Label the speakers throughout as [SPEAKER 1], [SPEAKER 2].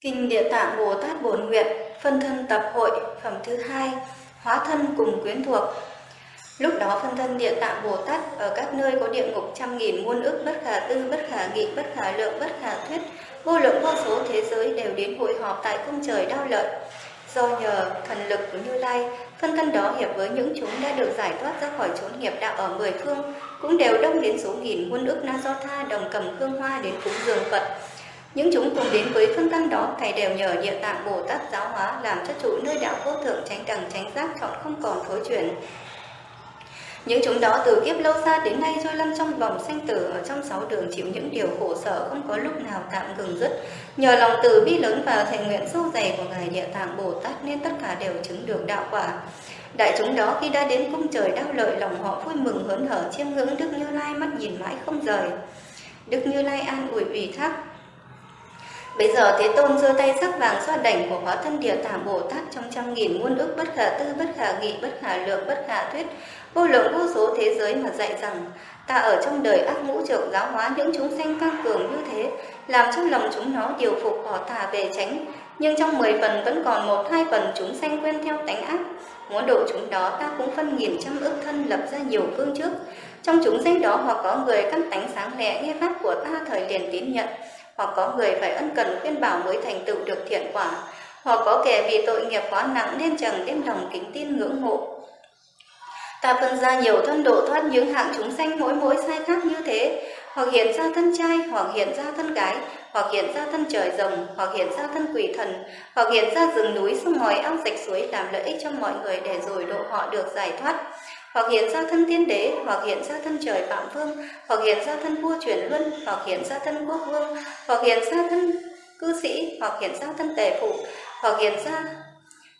[SPEAKER 1] Kinh Địa Tạng Bồ Tát Bổn Nguyện, phân thân tập hội, phẩm thứ hai, hóa thân cùng quyến thuộc. Lúc đó phân thân Địa Tạng Bồ Tát ở các nơi có địa ngục trăm nghìn muôn ức bất khả tư, bất khả nghị, bất khả lượng, bất khả thuyết, vô lượng vô số thế giới đều đến hội họp tại cung trời đau lợi. Do nhờ thần lực của Như Lai, phân thân đó hiệp với những chúng đã được giải thoát ra khỏi chốn nghiệp đạo ở mười phương, cũng đều đông đến số nghìn muôn ức na do tha đồng cầm hương hoa đến cúng dường Phật. Những chúng cùng đến với phân thân đó, Thầy đều nhờ địa tạng Bồ Tát giáo hóa, làm cho trụ nơi đạo vô thượng tránh đẳng tránh giác chọn không còn thối chuyển. Những chúng đó từ kiếp lâu xa đến nay trôi lăn trong vòng sanh tử, ở trong sáu đường chịu những điều khổ sở không có lúc nào tạm ngừng dứt. Nhờ lòng từ bi lớn và thành nguyện sâu dày của Ngài Địa Tạng Bồ Tát nên tất cả đều chứng được đạo quả. Đại chúng đó khi đã đến cung trời đau lợi lòng họ vui mừng hớn hở, chiêm ngưỡng Đức Như Lai mắt nhìn mãi không rời. Đức Như Lai an ủi ủy thác Bây giờ Thế Tôn giơ tay sắc vàng xoa đảnh của hóa thân địa tạng Bồ Tát trong trăm nghìn muôn ước bất khả tư, bất khả nghị, bất khả lượng, bất khả thuyết, vô lượng vô số thế giới mà dạy rằng ta ở trong đời ác ngũ trượng giáo hóa những chúng sanh tăng cường như thế, làm cho lòng chúng nó điều phục bỏ tà về tránh, nhưng trong mười phần vẫn còn một hai phần chúng sanh quen theo tánh ác. Muốn độ chúng đó ta cũng phân nghìn trăm ức thân lập ra nhiều phương trước. Trong chúng sanh đó hoặc có người căn tánh sáng lẹ nghe pháp của ta thời liền tín nhận, hoặc có người phải ân cần khuyên bảo mới thành tựu được thiện quả, hoặc có kẻ vì tội nghiệp quá nặng nên chẳng đem lòng kính tin ngưỡng mộ. Ta phân ra nhiều thân độ thoát những hạng chúng sanh mỗi mỗi sai khác như thế, hoặc hiện ra thân trai, hoặc hiện ra thân gái, hoặc hiện ra thân trời rồng, hoặc hiện ra thân quỷ thần, hoặc hiện ra rừng núi sông ngòi ao sạch suối làm lợi ích cho mọi người để rồi độ họ được giải thoát hoặc hiện ra thân tiên đế, hoặc hiện ra thân trời phạm vương, hoặc hiện ra thân vua chuyển luân, hoặc hiện ra thân quốc vương, hoặc hiện ra thân cư sĩ, hoặc hiện ra thân tề phụ, hoặc hiện ra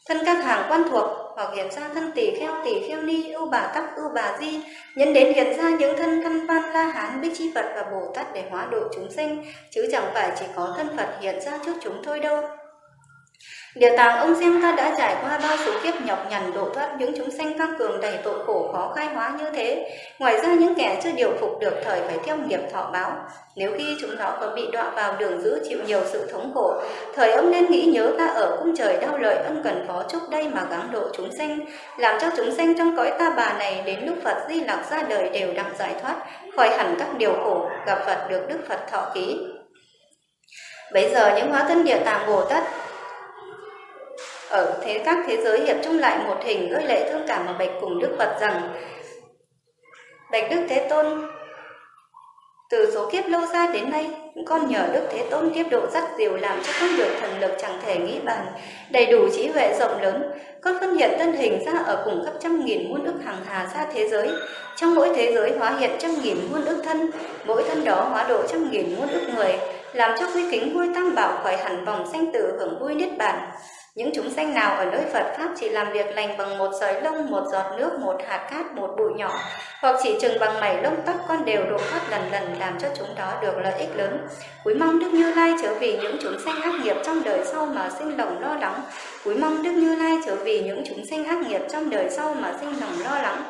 [SPEAKER 1] thân các hàng quan thuộc, hoặc hiện ra thân tỷ kheo tỷ kheo ni, ưu bà tắc, ưu bà di, nhân đến hiện ra những thân căn văn la hán, bích chi Phật và Bồ Tát để hóa độ chúng sinh, chứ chẳng phải chỉ có thân Phật hiện ra trước chúng thôi đâu. Địa tàng ông xem ta đã trải qua bao số kiếp nhọc nhằn độ thoát những chúng sanh các cường đầy tội khổ khó khai hóa như thế. Ngoài ra những kẻ chưa điều phục được thời phải theo nghiệp thọ báo. Nếu khi chúng nó có bị đọa vào đường dữ chịu nhiều sự thống khổ, thời ông nên nghĩ nhớ ta ở cung trời đau lợi ân cần phó chúc đây mà gắng độ chúng sanh, làm cho chúng sanh trong cõi ta bà này đến lúc Phật Di Lặc ra đời đều đặng giải thoát, khỏi hẳn các điều khổ, gặp Phật được Đức Phật thọ ký. Bây giờ những hóa thân địa tạng Bồ Tát ở thế các thế giới hiệp chung lại một hình gợi lệ thương cảm mà bạch cùng Đức Phật rằng Bạch Đức Thế Tôn từ số kiếp lâu xa đến nay, con nhờ Đức Thế Tôn tiếp độ dắt diều làm cho con được thần lực chẳng thể nghĩ bàn, đầy đủ trí huệ rộng lớn. Con phân hiện thân hình ra ở cùng khắp trăm nghìn muôn ức hàng hà xa thế giới. Trong mỗi thế giới hóa hiện trăm nghìn muôn ức thân, mỗi thân đó hóa độ trăm nghìn muôn ức người, làm cho quy kính vui tam bảo khỏi hẳn vòng sanh tử hưởng vui niết bàn. Những chúng sanh nào ở nơi Phật Pháp chỉ làm việc lành bằng một sợi lông, một giọt nước, một hạt cát, một bụi nhỏ, hoặc chỉ chừng bằng mảy lông tóc con đều độ thoát lần lần làm cho chúng đó được lợi ích lớn. Quý mong Đức Như Lai trở vì những chúng sanh ác nghiệp trong đời sau mà sinh lòng lo lắng. Quý mong Đức Như Lai trở vì những chúng sanh ác nghiệp trong đời sau mà sinh lòng lo lắng.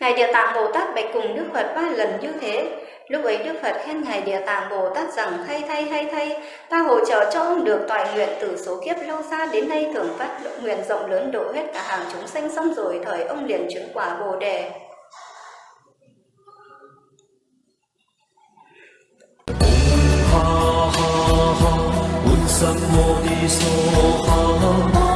[SPEAKER 1] Ngài Địa Tạng Bồ Tát bạch cùng Đức Phật ba lần như thế, Lúc ấy Đức Phật khen Ngài Địa Tạng Bồ Tát rằng hay thay hay thay, ta hỗ trợ cho ông được toại nguyện từ số kiếp lâu xa đến nay thường phát nguyện rộng lớn độ hết cả hàng chúng sanh xong rồi thời ông liền chứng quả Bồ Đề.
[SPEAKER 2] ha ha ha, ha